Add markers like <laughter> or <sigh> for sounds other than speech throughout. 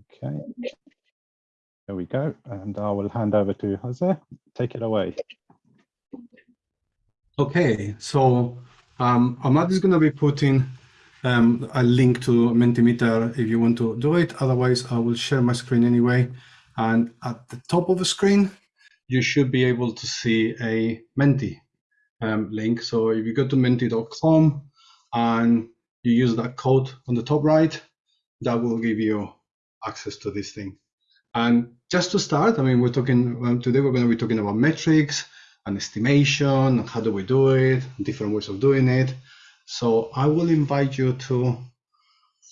Okay. There we go. And I will hand over to Jose. Take it away. Okay, so um, is going to be putting um, a link to Mentimeter if you want to do it. Otherwise, I will share my screen anyway. And at the top of the screen, you should be able to see a Menti um, link. So if you go to menti.com and you use that code on the top right, that will give you access to this thing. And just to start, I mean, we're talking today, we're going to be talking about metrics and estimation, how do we do it, different ways of doing it. So I will invite you to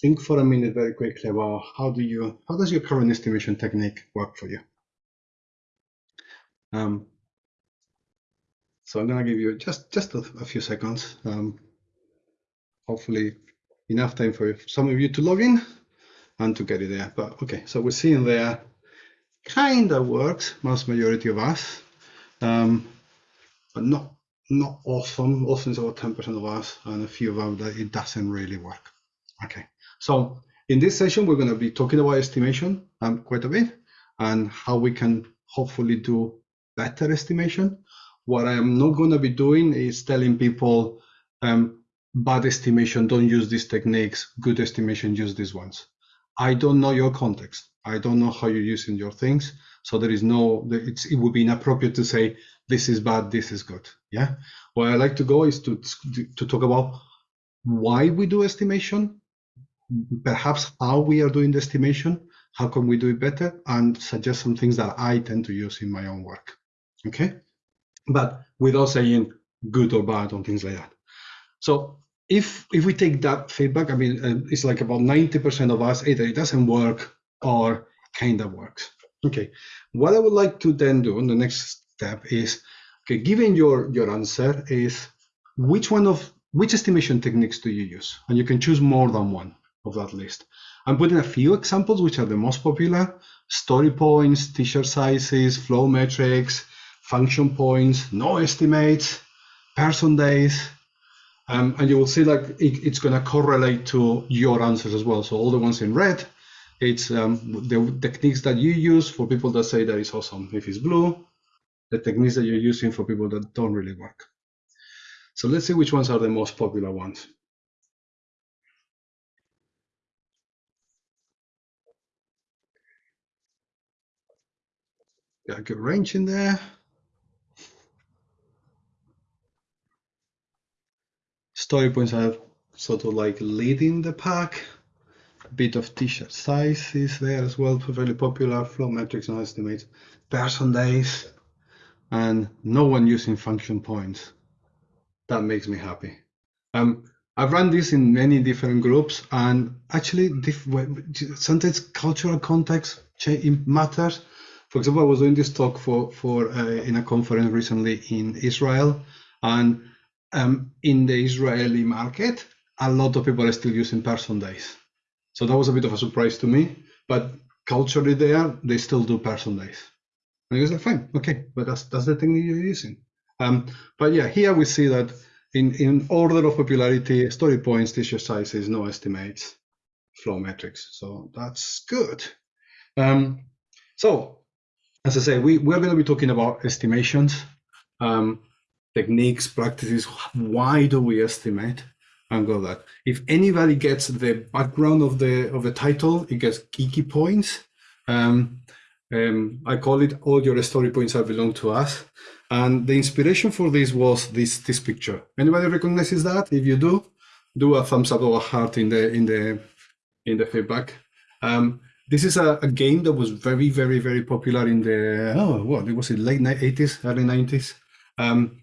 think for a minute very quickly about how do you, how does your current estimation technique work for you? Um, so I'm going to give you just, just a, a few seconds, um, hopefully enough time for some of you to log in and to get it there. But okay, so we're seeing there kind of works, most majority of us, um, but not not awesome. Awesome is about 10% of us, and a few of them that it doesn't really work. Okay, so in this session, we're going to be talking about estimation um, quite a bit and how we can hopefully do better estimation. What I am not going to be doing is telling people um, bad estimation, don't use these techniques, good estimation, use these ones. I don't know your context. I don't know how you're using your things. So there is no, it would be inappropriate to say, this is bad, this is good. Yeah. Where I like to go is to, to talk about why we do estimation, perhaps how we are doing the estimation, how can we do it better, and suggest some things that I tend to use in my own work. Okay. But without saying good or bad on things like that. So if if we take that feedback, I mean, uh, it's like about 90% of us either it doesn't work or kind of works. Okay, what I would like to then do, the next step is, okay, given your, your answer is which one of, which estimation techniques do you use? And you can choose more than one of that list. I'm putting a few examples, which are the most popular, story points, t-shirt sizes, flow metrics, function points, no estimates, person days, um, and you will see like it, it's going to correlate to your answers as well. So all the ones in red it's um, the techniques that you use for people that say that it's awesome. If it's blue, the techniques that you're using for people that don't really work. So let's see which ones are the most popular ones. Got a good range in there. Story points are sort of like leading the pack A bit of t-shirt sizes there as well, very popular, flow metrics and estimates, person days, and no one using function points. That makes me happy. Um, I've run this in many different groups, and actually, sometimes cultural context matters. For example, I was doing this talk for for uh, in a conference recently in Israel, and um, in the Israeli market, a lot of people are still using person days. So that was a bit of a surprise to me. But culturally there, they still do person days. And he was like, fine, okay, but that's that's the technique you're using. Um, but yeah, here we see that in, in order of popularity, story points, t-shirt sizes, no estimates, flow metrics. So that's good. Um, so as I say, we, we're going to be talking about estimations, um, techniques, practices. Why do we estimate? and go that. If anybody gets the background of the of the title, it gets geeky points. Um, um, I call it all your story points are belong to us. And the inspiration for this was this this picture. Anybody recognizes that? If you do, do a thumbs up or a heart in the in the in the feedback. Um, this is a, a, game that was very, very, very popular in the oh what it was in late 80s, early 90s. Um,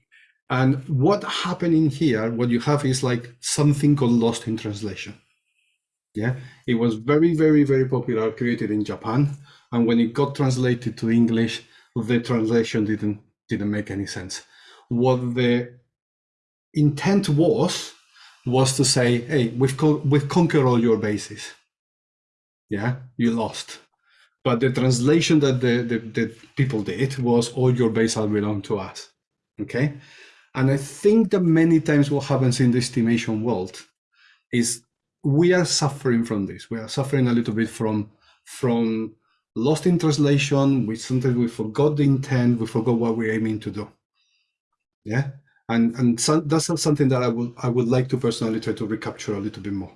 and what happened in here, what you have is like something called lost in translation. Yeah, it was very, very, very popular, created in Japan. And when it got translated to English, the translation didn't didn't make any sense. What the intent was was to say, hey, we've co we've conquered all your bases. Yeah, you lost. But the translation that the, the, the people did was all your bases belong to us. Okay. And I think that many times what happens in the estimation world is we are suffering from this. We are suffering a little bit from from lost in translation. We sometimes we forgot the intent. We forgot what we're aiming to do. Yeah, and and so, that's something that I would I would like to personally try to recapture a little bit more.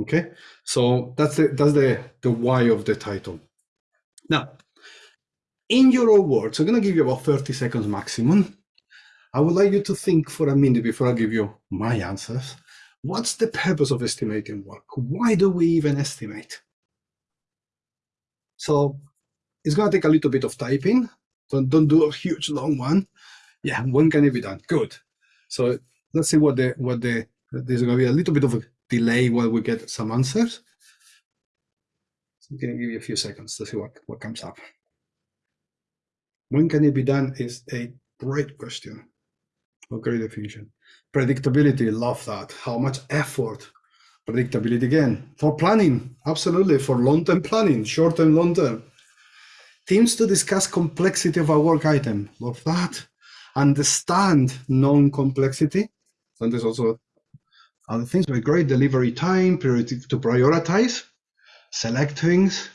Okay, so that's the that's the the why of the title. Now, in your own words, I'm going to give you about 30 seconds maximum. I would like you to think for a minute before I give you my answers. What's the purpose of estimating work? Why do we even estimate? So it's going to take a little bit of typing. Don't, don't do a huge long one. Yeah, when can it be done? Good. So let's see what the what the there's going to be a little bit of a delay while we get some answers. So I'm going to give you a few seconds to see what, what comes up. When can it be done is a great question. Great definition. Predictability, love that. How much effort? Predictability again. For planning, absolutely. For long-term planning, short-term, long-term. Teams to discuss complexity of a work item. Love that. Understand non-complexity. And there's also other things, but great delivery time, priority to prioritize, select things.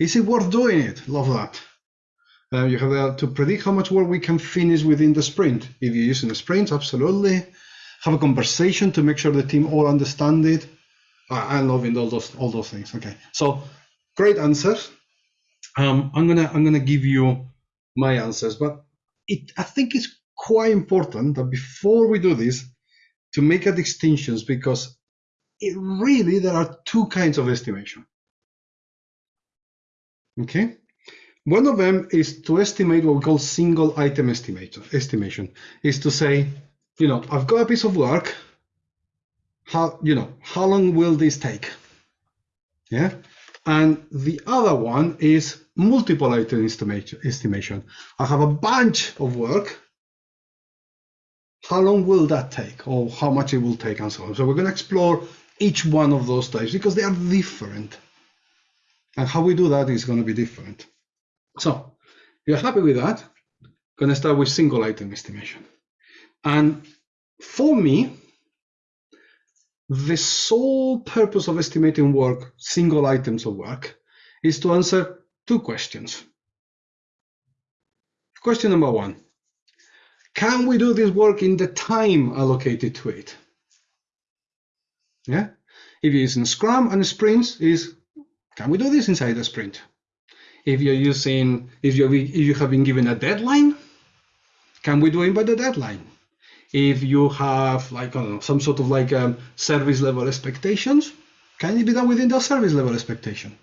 Is it worth doing it? Love that. Uh, you have uh, to predict how much work we can finish within the sprint. If you're using a sprint, absolutely. Have a conversation to make sure the team all understand it. Uh, I'm loving all those all those things. Okay, so great answers. Um, I'm gonna I'm gonna give you my answers, but it I think it's quite important that before we do this, to make a distinctions because it really there are two kinds of estimation. Okay, one of them is to estimate what we call single item estimation. Estimation is to say, you know, I've got a piece of work. How you know how long will this take? Yeah, and the other one is multiple item estimation. I have a bunch of work. How long will that take, or how much it will take, and so on. So we're going to explore each one of those types because they are different, and how we do that is going to be different. So you're happy with that? Gonna start with single item estimation. And for me, the sole purpose of estimating work, single items of work, is to answer two questions. Question number one, can we do this work in the time allocated to it? Yeah, if you're using Scrum and sprints, is can we do this inside a sprint? If you're using, if you if you have been given a deadline, can we do it by the deadline? If you have like know, some sort of like um, service level expectations, can it be done within the service level expectation?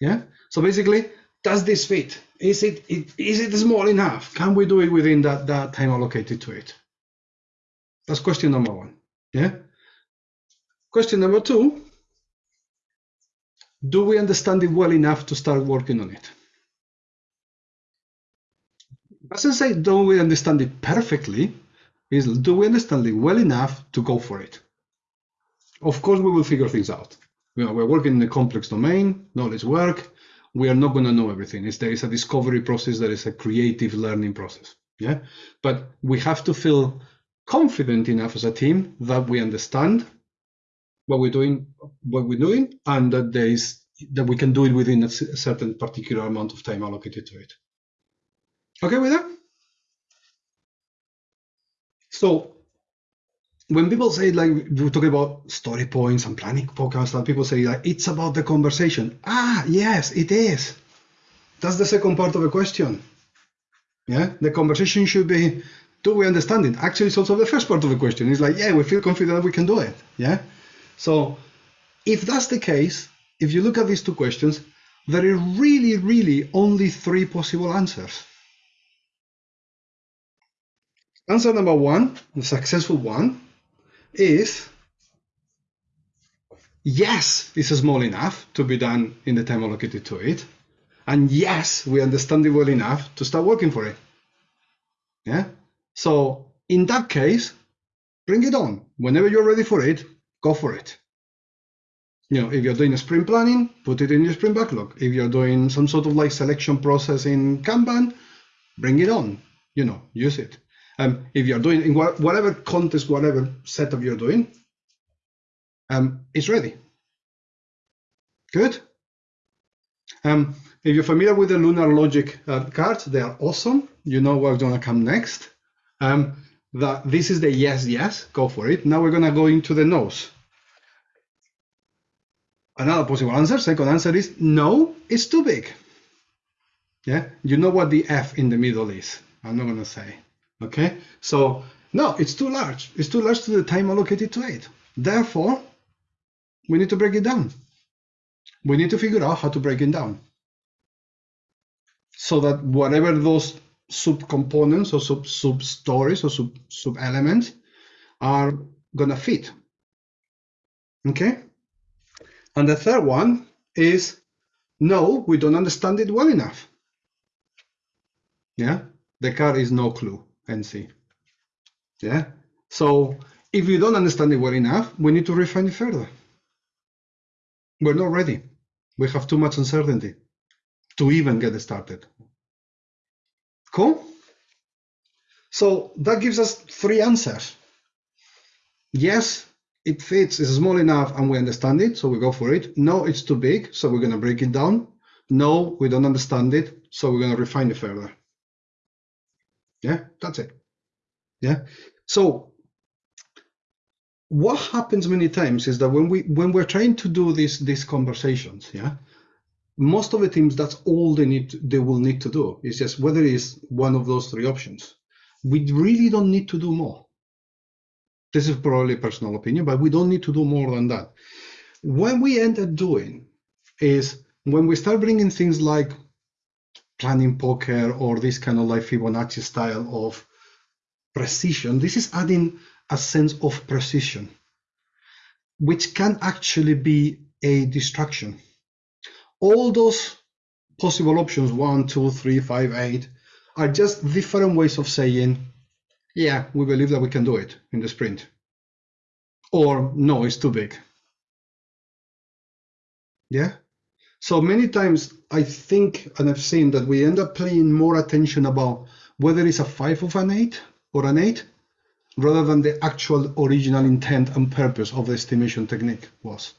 Yeah. So basically, does this fit? Is it, it is it small enough? Can we do it within that that time allocated to it? That's question number one. Yeah. Question number two do we understand it well enough to start working on it? Doesn't say do we understand it perfectly, is do we understand it well enough to go for it? Of course, we will figure things out. You know, we're working in a complex domain, knowledge work. We are not going to know everything. It's, there is a discovery process, there is a creative learning process. Yeah, but we have to feel confident enough as a team that we understand what we're doing, what we're doing, and that there is that we can do it within a certain particular amount of time allocated to it. Okay with that? So when people say like we talk about story points and planning podcasts, and people say like it's about the conversation. Ah, yes, it is. That's the second part of the question. Yeah, the conversation should be do we understand it? Actually, it's also the first part of the question. It's like, yeah, we feel confident that we can do it. Yeah. So if that's the case, if you look at these two questions, there are really, really only three possible answers. Answer number one, the successful one, is yes, it's small enough to be done in the time allocated to it. And yes, we understand it well enough to start working for it. Yeah. So in that case, bring it on. Whenever you're ready for it, go for it. You know, if you're doing a sprint planning, put it in your sprint backlog. If you're doing some sort of like selection process in Kanban, bring it on. You know, use it. Um, if you're doing in whatever context, whatever setup you're doing, um, it's ready. Good. Um, if you're familiar with the Lunar Logic uh, cards, they are awesome. You know what's going to come next. Um, that this is the yes, yes, go for it. Now we're going to go into the no's. Another possible answer, second answer is no, it's too big. Yeah, you know what the F in the middle is. I'm not going to say. Okay, so no, it's too large. It's too large to the time allocated to it. Therefore, we need to break it down. We need to figure out how to break it down so that whatever those subcomponents or sub sub stories or sub sub elements are gonna fit. Okay. And the third one is no, we don't understand it well enough. Yeah, the car is no clue, NC. Yeah. So if we don't understand it well enough, we need to refine it further. We're not ready. We have too much uncertainty to even get started. Cool? So that gives us three answers. Yes, it fits, it's small enough and we understand it, so we go for it. No, it's too big, so we're going to break it down. No, we don't understand it, so we're going to refine it further. Yeah, that's it. Yeah. So what happens many times is that when we when we're trying to do these these conversations, yeah, most of the teams that's all they need to, they will need to do is just whether it's one of those three options. We really don't need to do more. This is probably a personal opinion, but we don't need to do more than that. What we end up doing is when we start bringing things like planning poker or this kind of like Fibonacci style of precision, this is adding a sense of precision, which can actually be a distraction. All those possible options, one, two, three, five, eight, are just different ways of saying, yeah, we believe that we can do it in the sprint. Or no, it's too big. Yeah. So many times I think and I've seen that we end up paying more attention about whether it's a five of an eight or an eight rather than the actual original intent and purpose of the estimation technique was.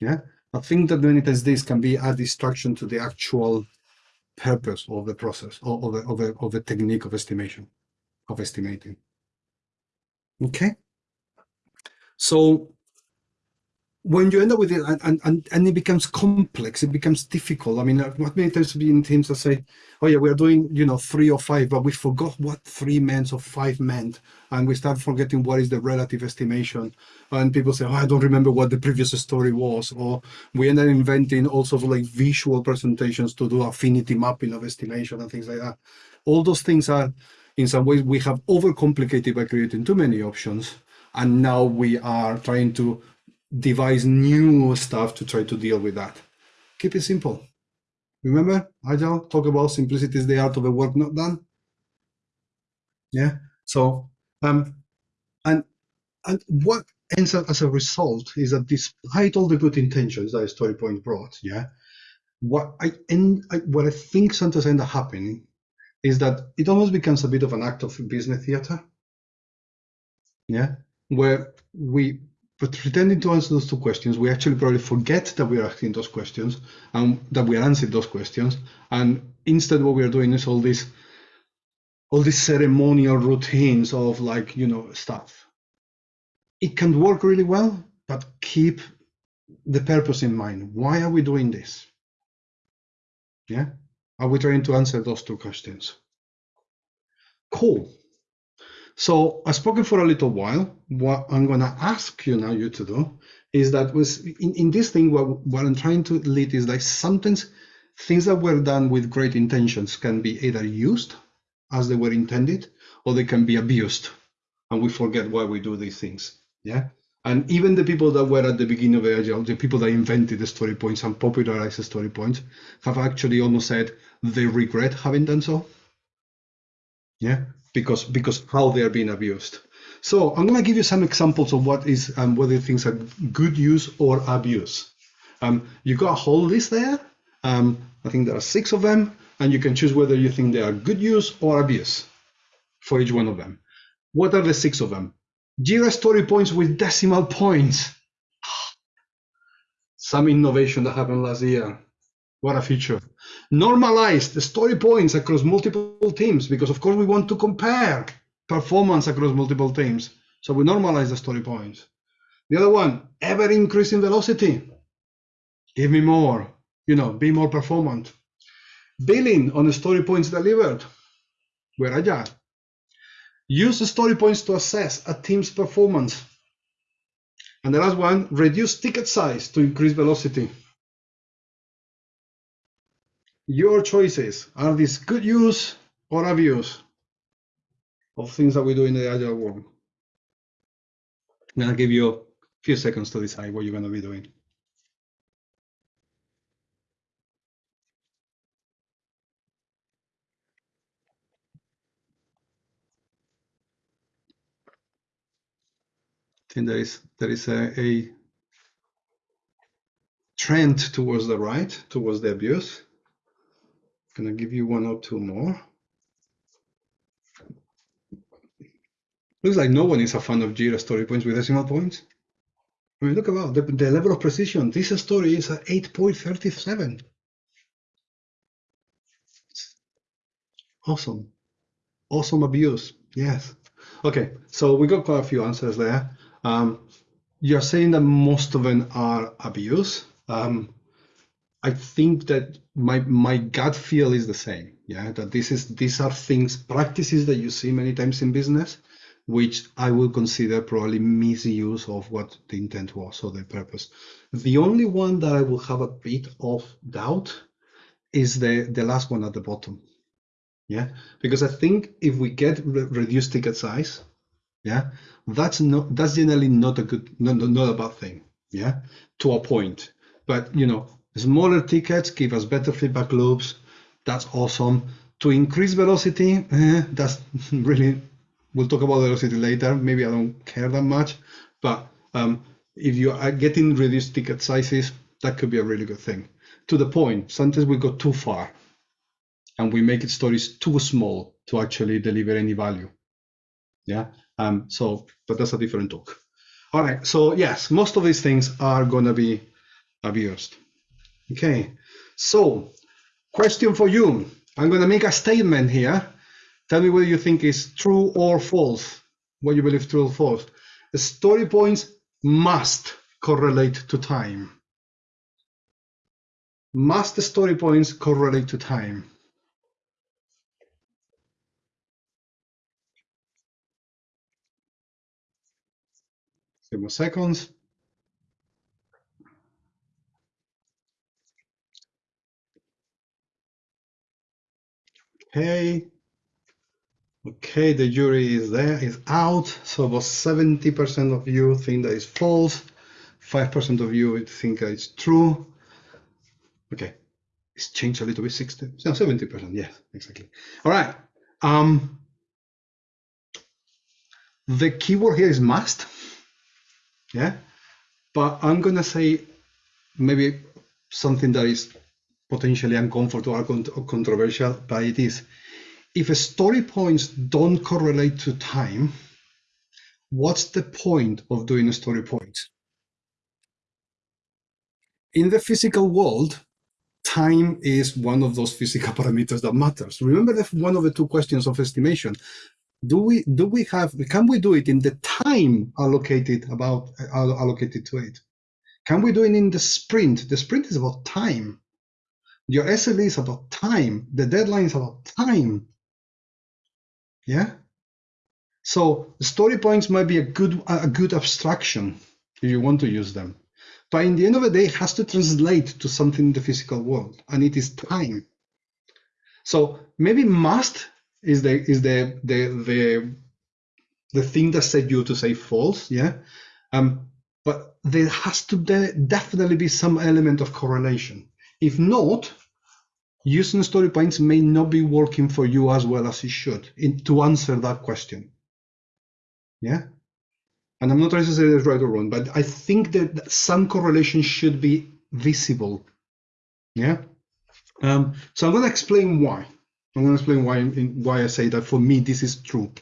Yeah. I think that many times this can be a distraction to the actual purpose of the process or of the, of the, of the technique of estimation, of estimating. Okay. So when you end up with it and, and, and it becomes complex, it becomes difficult. I mean, uh, what many times be in teams that say, oh yeah, we're doing, you know, three or five, but we forgot what three meant or five meant. And we start forgetting what is the relative estimation. And people say, oh, I don't remember what the previous story was. Or we end up inventing all sorts of like visual presentations to do affinity mapping of estimation and things like that. All those things are, in some ways, we have overcomplicated by creating too many options. And now we are trying to devise new stuff to try to deal with that. Keep it simple. Remember, Agile, talk about simplicity is the art of the work not done. Yeah. So, um, and and what ends up as a result is that despite all the good intentions that StoryPoint brought, yeah, what I end, I, what I think sometimes end up happening is that it almost becomes a bit of an act of business theater. Yeah, where we but pretending to answer those two questions, we actually probably forget that we are asking those questions and that we are answering those questions. And instead, what we are doing is all these all these ceremonial routines of like you know stuff. It can work really well, but keep the purpose in mind. Why are we doing this? Yeah, are we trying to answer those two questions? Cool. So I've spoken for a little while. What I'm going to ask you now, you to do, is that was in, in this thing, what, what I'm trying to lead is like sometimes things that were done with great intentions can be either used as they were intended, or they can be abused, and we forget why we do these things. Yeah. And even the people that were at the beginning of Agile, the people that invented the story points and popularized the story points, have actually almost said they regret having done so. Yeah because because how they are being abused. So I'm going to give you some examples of what is um, whether things are good use or abuse. Um, you got a whole list there. Um, I think there are six of them, and you can choose whether you think they are good use or abuse for each one of them. What are the six of them? Jira story points with decimal points. <sighs> Some innovation that happened last year. What a feature. Normalize the story points across multiple teams because, of course, we want to compare performance across multiple teams. So we normalize the story points. The other one, ever increasing velocity. Give me more, you know, be more performant. Billing on the story points delivered. We're agile. Use the story points to assess a team's performance. And the last one, reduce ticket size to increase velocity. Your choices. Are these good use or abuse of things that we do in the agile world? I'm gonna give you a few seconds to decide what you're gonna be doing. I think there is there is a, a trend towards the right, towards the abuse. I'm gonna give you one or two more. Looks like no one is a fan of Jira story points with decimal points. I mean, look about the, the level of precision. This story is at 8.37. Awesome. Awesome abuse. Yes. Okay, so we got quite a few answers there. Um, you're saying that most of them are abuse. Um, I think that my my gut feel is the same. Yeah, that this is these are things practices that you see many times in business, which I will consider probably misuse of what the intent was or the purpose. The only one that I will have a bit of doubt is the the last one at the bottom. Yeah, because I think if we get re reduced ticket size, yeah, that's not that's generally not a good not, not a bad thing. Yeah, to a point. But you know, Smaller tickets give us better feedback loops. That's awesome. To increase velocity, eh, that's <laughs> really, we'll talk about velocity later. Maybe I don't care that much, but um, if you are getting reduced ticket sizes, that could be a really good thing. To the point, sometimes we go too far and we make it stories too small to actually deliver any value. Yeah. Um, so, but that's a different talk. All right. So yes, most of these things are going to be abused. Okay, so question for you. I'm going to make a statement here. Tell me whether you think is true or false. What you believe true or false. The story points must correlate to time. Must the story points correlate to time? Seconds. Okay. Okay, the jury is there, is out. So about 70% of you think that is false. 5% of you think that it's true. Okay, it's changed a little bit, 60, no, 70%, yes, exactly. All right. Um, the keyword here is must. Yeah, but I'm gonna say maybe something that is potentially uncomfortable or controversial, but it is. If story points don't correlate to time, what's the point of doing a story points? In the physical world, time is one of those physical <laughs> parameters that matters. Remember the, one of the two questions of estimation. Do we do we have can we do it in the time allocated about uh, allocated to it? Can we do it in the sprint? The sprint is about time. Your SLA is about time. The deadline is about time. Yeah. So story points might be a good a good abstraction if you want to use them. But in the end of the day, it has to translate to something in the physical world, and it is time. So maybe must is the is the the the the thing that set you to say false, yeah. Um, but there has to de definitely be some element of correlation. If not, using story points may not be working for you as well as it should in, to answer that question. Yeah? And I'm not trying to say it's right or wrong, but I think that some correlation should be visible. Yeah? Um, so I'm going to explain why. I'm going to explain why why I say that for me this is true.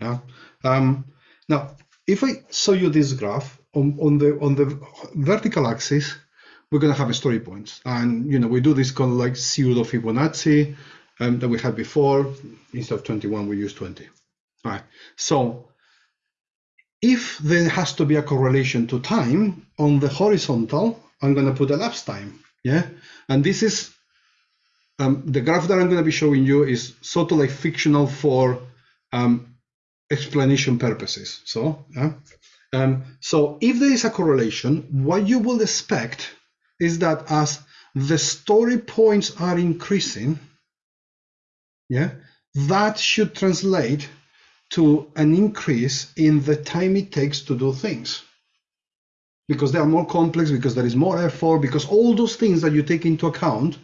Yeah. Um, now, if I show you this graph on, on the on the vertical axis, we're going to have a story points. And, you know, we do this kind of like pseudo Fibonacci um, that we had before. Instead of 21, we use 20. All right. So if there has to be a correlation to time on the horizontal, I'm going to put elapsed time. Yeah. And this is um, the graph that I'm going to be showing you is sort of like fictional for um, explanation purposes. So, yeah. um, so if there is a correlation, what you will expect is that as the story points are increasing, yeah, that should translate to an increase in the time it takes to do things because they are more complex, because there is more effort, because all those things that you take into account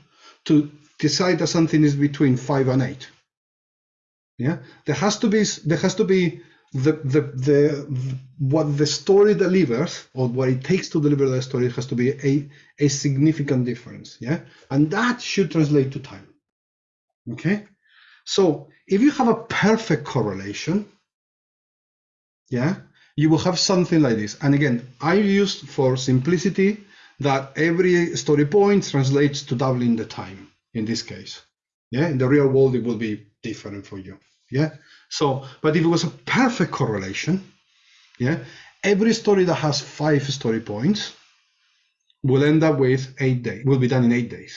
to decide that something is between five and eight. Yeah, there has to be there has to be the the the what the story delivers or what it takes to deliver the story has to be a a significant difference. Yeah, and that should translate to time. Okay, so if you have a perfect correlation, yeah, you will have something like this. And again, I used for simplicity that every story point translates to doubling the time in this case. Yeah, in the real world, it will be different for you. Yeah. So, but if it was a perfect correlation, yeah, every story that has five story points will end up with eight days, will be done in eight days.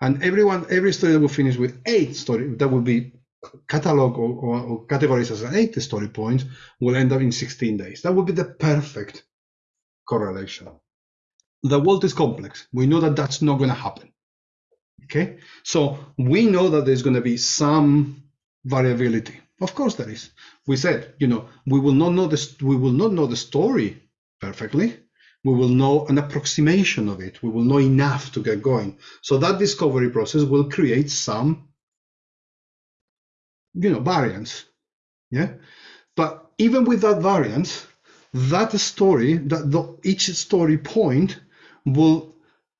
And everyone, every story that will finish with eight story that will be catalog or, or, or categorized as an eight story point will end up in 16 days. That would be the perfect correlation. The world is complex. We know that that's not going to happen. Okay, so we know that there's going to be some variability. Of course, there is. We said, you know, we will not know this. We will not know the story perfectly. We will know an approximation of it. We will know enough to get going. So that discovery process will create some, you know, variance. Yeah, but even with that variance, that story, that the, each story point will,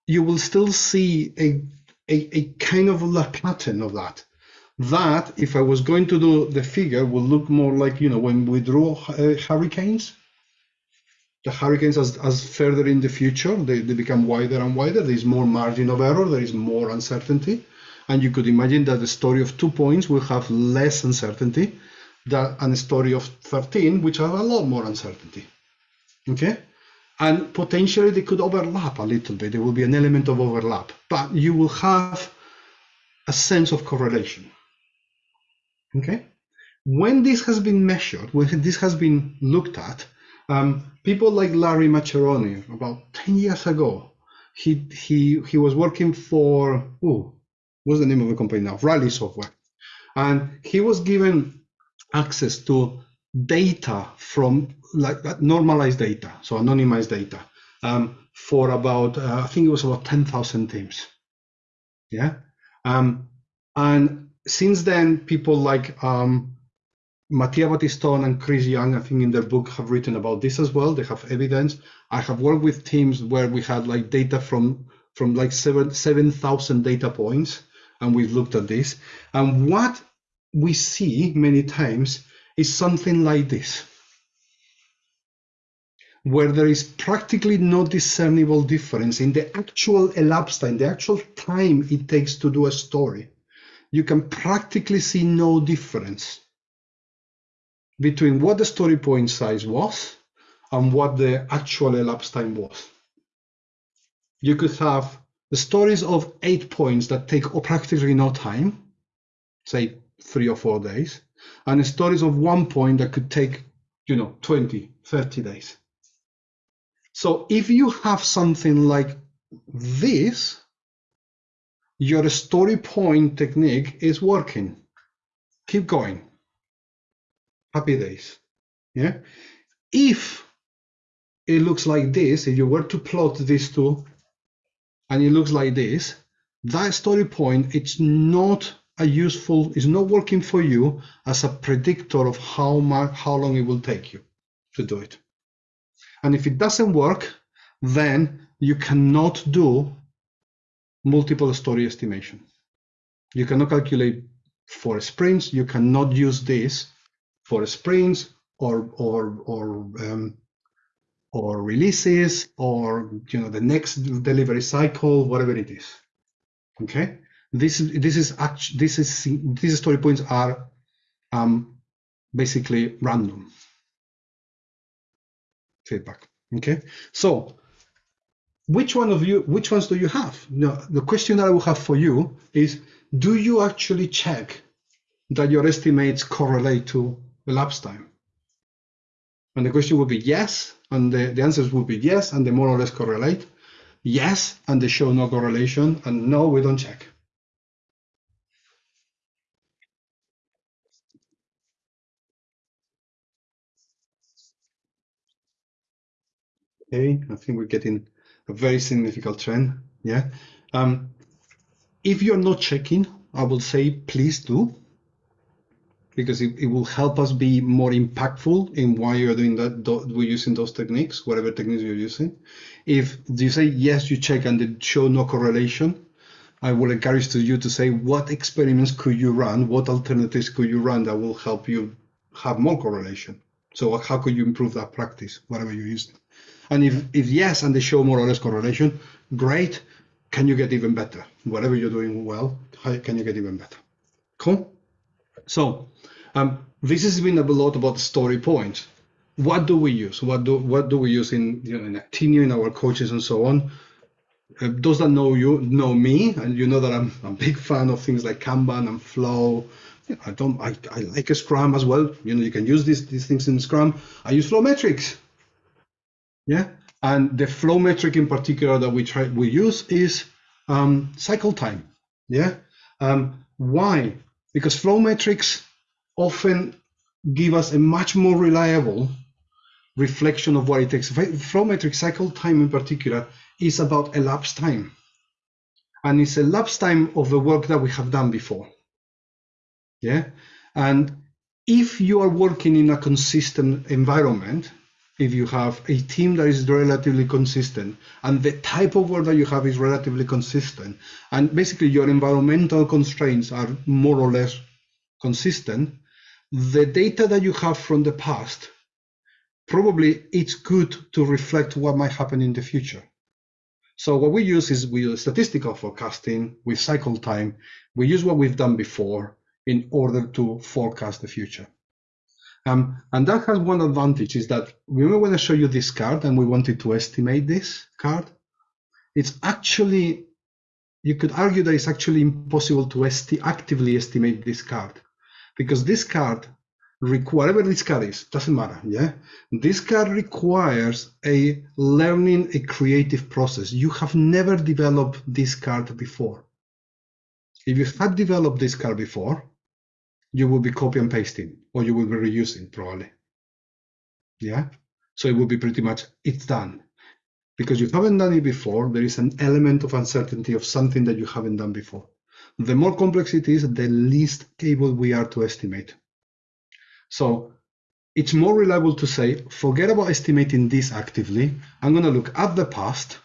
you will still see a a, a kind of a pattern of that. That, if I was going to do the figure, would look more like, you know, when we draw uh, hurricanes, the hurricanes as, as further in the future, they, they become wider and wider. There's more margin of error, there is more uncertainty. And you could imagine that the story of two points will have less uncertainty than a story of 13, which have a lot more uncertainty. Okay? and potentially they could overlap a little bit. There will be an element of overlap, but you will have a sense of correlation. Okay? When this has been measured, when this has been looked at, um, people like Larry Maccherone, about 10 years ago, he he he was working for oh, what's the name of the company now? Rally Software, and he was given access to data from like normalized data, so anonymized data, um, for about uh, I think it was about ten thousand teams. Yeah, um, and since then, people like um, Mattia Battiston and Chris Young, I think in their book have written about this as well. They have evidence. I have worked with teams where we had like data from from like seven seven thousand data points, and we've looked at this. And what we see many times is something like this where there is practically no discernible difference in the actual elapsed time, the actual time it takes to do a story. You can practically see no difference between what the story point size was and what the actual elapsed time was. You could have the stories of eight points that take practically no time, say three or four days, and the stories of one point that could take, you know, 20, 30 days. So if you have something like this, your story point technique is working. Keep going. Happy days. Yeah. If it looks like this, if you were to plot these two and it looks like this, that story point, it's not a useful, is not working for you as a predictor of how much, how long it will take you to do it. And if it doesn't work, then you cannot do multiple story estimation. You cannot calculate for sprints. You cannot use this for sprints or or or um, or releases or you know the next delivery cycle, whatever it is. Okay, this this is actually this is these story points are um, basically random feedback. Okay, so which one of you, which ones do you have? Now, the question that I will have for you is, do you actually check that your estimates correlate to elapsed time? And the question will be yes, and the, the answers will be yes, and they more or less correlate. Yes, and they show no correlation, and no, we don't check. Okay, I think we're getting a very significant trend. Yeah. Um, if you're not checking, I will say please do, because it, it will help us be more impactful in why you're doing that. We're using those techniques, whatever techniques you're using. If you say yes, you check and they show no correlation, I will encourage to you to say what experiments could you run, what alternatives could you run that will help you have more correlation. So how could you improve that practice, whatever you use? And if, if yes, and they show more or less correlation, great. Can you get even better? Whatever you're doing well, can you get even better? Cool. So um, this has been a lot about story points. What do we use? What do what do we use in you know in in our coaches, and so on? Uh, those that know you know me, and you know that I'm, I'm a big fan of things like Kanban and Flow. You know, I don't I, I like a Scrum as well. You know you can use these these things in Scrum. I use Flow metrics. Yeah, and the flow metric in particular that we try we use is um, cycle time. Yeah, um, why? Because flow metrics often give us a much more reliable reflection of what it takes. Flow metric cycle time in particular is about elapsed time. And it's a elapsed time of the work that we have done before. Yeah. And if you are working in a consistent environment, if you have a team that is relatively consistent and the type of work that you have is relatively consistent and basically your environmental constraints are more or less consistent the data that you have from the past probably it's good to reflect what might happen in the future. So what we use is we use statistical forecasting with cycle time we use what we've done before in order to forecast the future um, and that has one advantage is that remember when I show you this card and we wanted to estimate this card, it's actually, you could argue that it's actually impossible to esti actively estimate this card because this card, whatever this card is, doesn't matter, yeah? This card requires a learning, a creative process. You have never developed this card before. If you had developed this card before, you will be copy and pasting or you will be reusing probably. Yeah. So it will be pretty much it's done. Because you haven't done it before, there is an element of uncertainty of something that you haven't done before. The more complex it is, the least able we are to estimate. So it's more reliable to say, forget about estimating this actively. I'm going to look at the past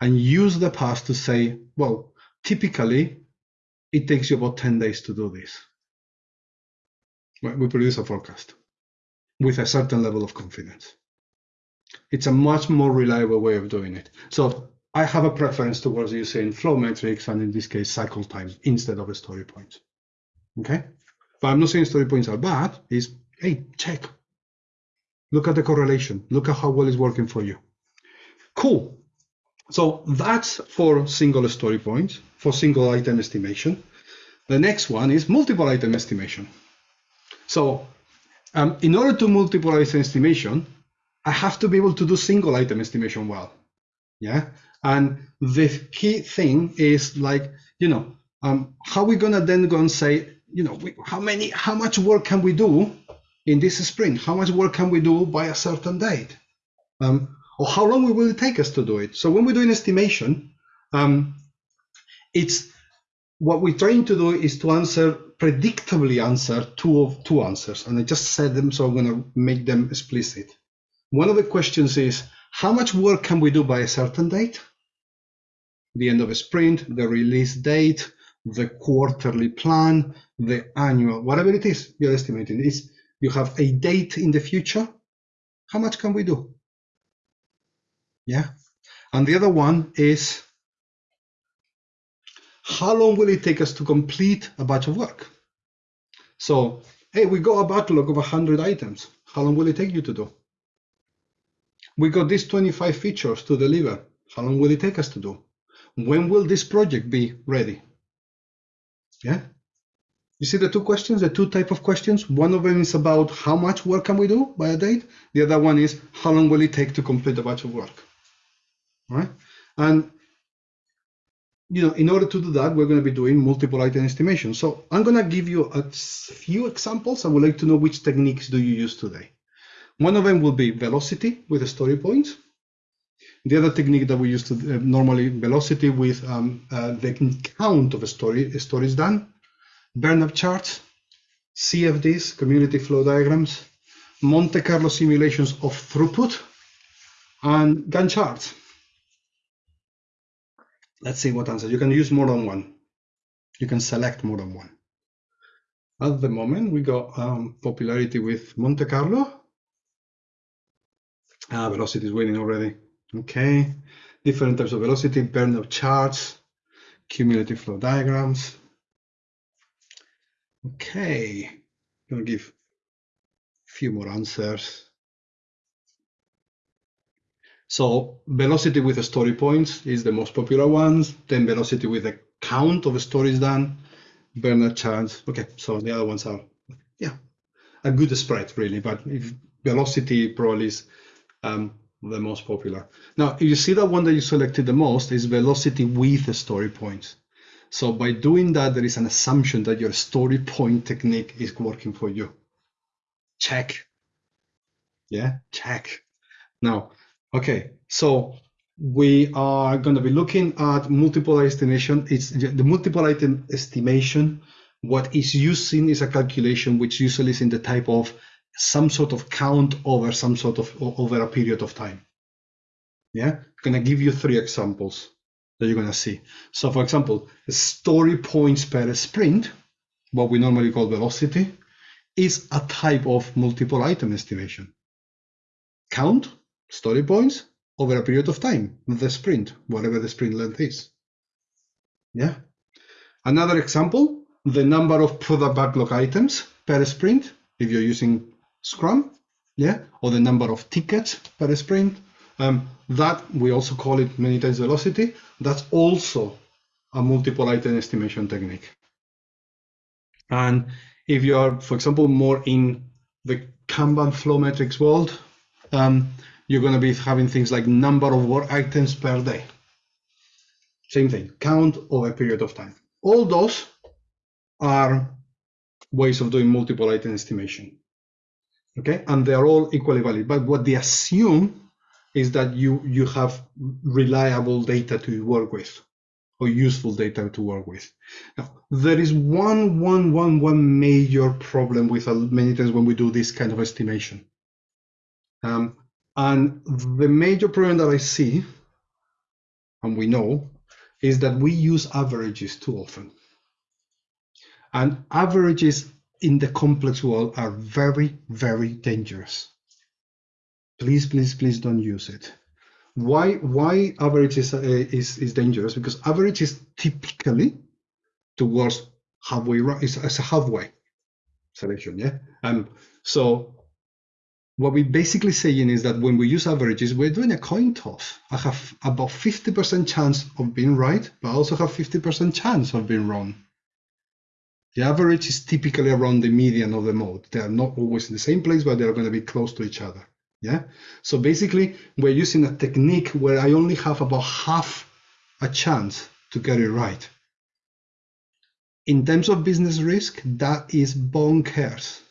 and use the past to say, well, typically it takes you about 10 days to do this we produce a forecast with a certain level of confidence. It's a much more reliable way of doing it. So I have a preference towards using flow metrics and in this case cycle time instead of story points. Okay, but I'm not saying story points are bad. Is hey check, look at the correlation, look at how well it's working for you. Cool. So that's for single story points for single item estimation. The next one is multiple item estimation. So um, in order to multiple item estimation, I have to be able to do single item estimation well. Yeah. And the key thing is like, you know, um, how we gonna then go and say, you know, we, how many, how much work can we do in this sprint? How much work can we do by a certain date? Um, or how long will it take us to do it? So when we're doing estimation, um, it's what we're trying to do is to answer predictably answer two of two answers, and I just said them, so I'm going to make them explicit. One of the questions is how much work can we do by a certain date? The end of a sprint, the release date, the quarterly plan, the annual, whatever it is you're estimating. Is you have a date in the future. How much can we do? Yeah. And the other one is how long will it take us to complete a batch of work? So, hey, we got a backlog of 100 items. How long will it take you to do? We got these 25 features to deliver. How long will it take us to do? When will this project be ready? Yeah. You see the two questions, the two type of questions. One of them is about how much work can we do by a date. The other one is how long will it take to complete a batch of work. All right. And you know, in order to do that, we're going to be doing multiple item estimation. So I'm going to give you a few examples. I would like to know which techniques do you use today. One of them will be velocity with story points. The other technique that we use to uh, normally velocity with um, uh, the count of a story a stories done, up charts, CFDs, cumulative flow diagrams, Monte Carlo simulations of throughput, and Gantt charts. Let's see what answer. You can use more than one. You can select more than one. At the moment, we got um, popularity with Monte Carlo. Ah, velocity is winning already. Okay. Different types of velocity, burnout charts, cumulative flow diagrams. Okay. I'm going to give a few more answers. So velocity with story points is the most popular ones. Then velocity with the count of stories done. Bernard Chance. Okay, so the other ones are, yeah, a good spread really. But if velocity probably is um, the most popular. Now, you see that one that you selected the most is velocity with the story points. So by doing that, there is an assumption that your story point technique is working for you. Check. Yeah, check. Now, Okay, so we are going to be looking at multiple estimation. It's the multiple item estimation. What is using is a calculation which usually is in the type of some sort of count over some sort of over a period of time. Yeah, I'm gonna give you three examples that you're gonna see. So for example, story points per sprint, what we normally call velocity, is a type of multiple item estimation. Count story points over a period of time, the sprint, whatever the sprint length is. Yeah. Another example, the number of product backlog items per sprint, if you're using Scrum, yeah, or the number of tickets per sprint. Um, that we also call it many times velocity. That's also a multiple item estimation technique. And if you are, for example, more in the Kanban flow metrics world, um, you're going to be having things like number of work items per day. Same thing, count over a period of time. All those are ways of doing multiple item estimation. Okay, and they're all equally valid. But what they assume is that you you have reliable data to work with or useful data to work with. Now, there is one one one one major problem with uh, many times when we do this kind of estimation. Um, and the major problem that I see, and we know, is that we use averages too often. And averages in the complex world are very, very dangerous. Please, please, please don't use it. Why, why average is, uh, is, is dangerous? Because average is typically towards halfway, it's, it's a halfway selection, yeah? Um, so what we're basically saying is that when we use averages, we're doing a coin toss. I have about 50% chance of being right, but I also have 50% chance of being wrong. The average is typically around the median of the mode. They are not always in the same place, but they're going to be close to each other. Yeah. So basically, we're using a technique where I only have about half a chance to get it right. In terms of business risk, that is bonkers.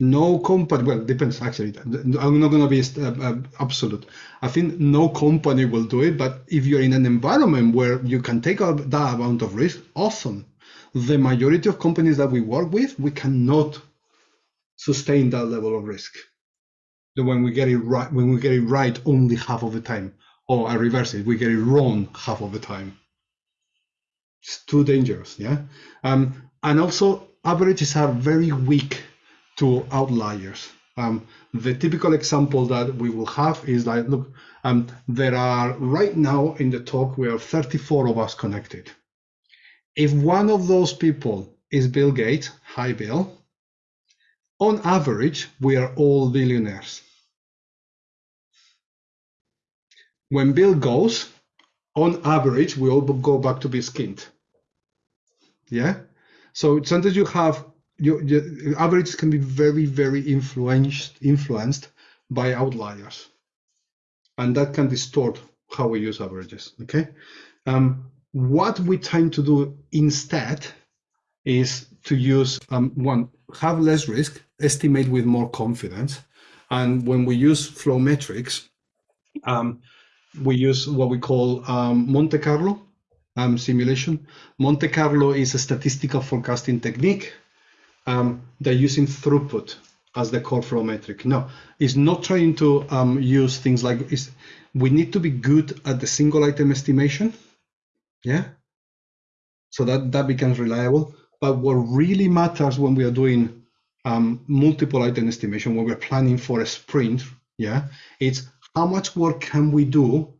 No company well depends actually. I'm not going to be uh, uh, absolute. I think no company will do it but if you're in an environment where you can take that amount of risk awesome. The majority of companies that we work with we cannot sustain that level of risk. When we get it right when we get it right only half of the time. Or i reverse it we get it wrong half of the time. It's too dangerous yeah? Um, and also averages are very weak to outliers. Um, the typical example that we will have is like, look, um, there are right now in the talk, we are 34 of us connected. If one of those people is Bill Gates, hi Bill, on average, we are all billionaires. When Bill goes, on average, we all go back to be skinned. Yeah. So sometimes you have your, your averages can be very, very influenced influenced by outliers, and that can distort how we use averages. Okay. Um, what we tend to do instead is to use um, one have less risk, estimate with more confidence, and when we use flow metrics, um, we use what we call um, Monte Carlo um, simulation. Monte Carlo is a statistical forecasting technique. Um, they're using throughput as the core flow metric. No, it's not trying to um, use things like we need to be good at the single item estimation. Yeah. So that, that becomes reliable. But what really matters when we are doing um, multiple item estimation, when we're planning for a sprint, yeah, it's how much work can we do